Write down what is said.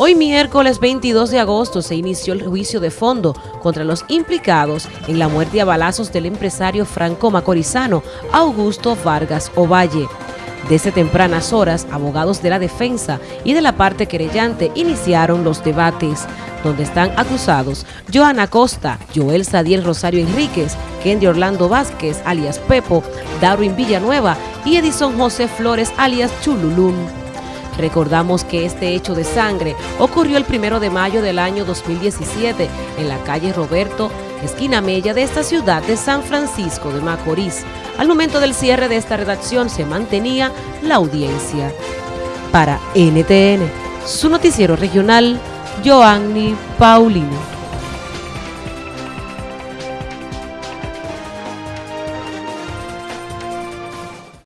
Hoy miércoles 22 de agosto se inició el juicio de fondo contra los implicados en la muerte a balazos del empresario franco macorizano Augusto Vargas Ovalle. Desde tempranas horas, abogados de la defensa y de la parte querellante iniciaron los debates, donde están acusados Joana Costa, Joel Sadiel Rosario Enríquez, Kendi Orlando Vázquez, alias Pepo, Darwin Villanueva y Edison José Flores, alias Chululún. Recordamos que este hecho de sangre ocurrió el primero de mayo del año 2017 en la calle Roberto, esquina Mella de esta ciudad de San Francisco de Macorís. Al momento del cierre de esta redacción se mantenía la audiencia. Para NTN, su noticiero regional, Joanny Paulino.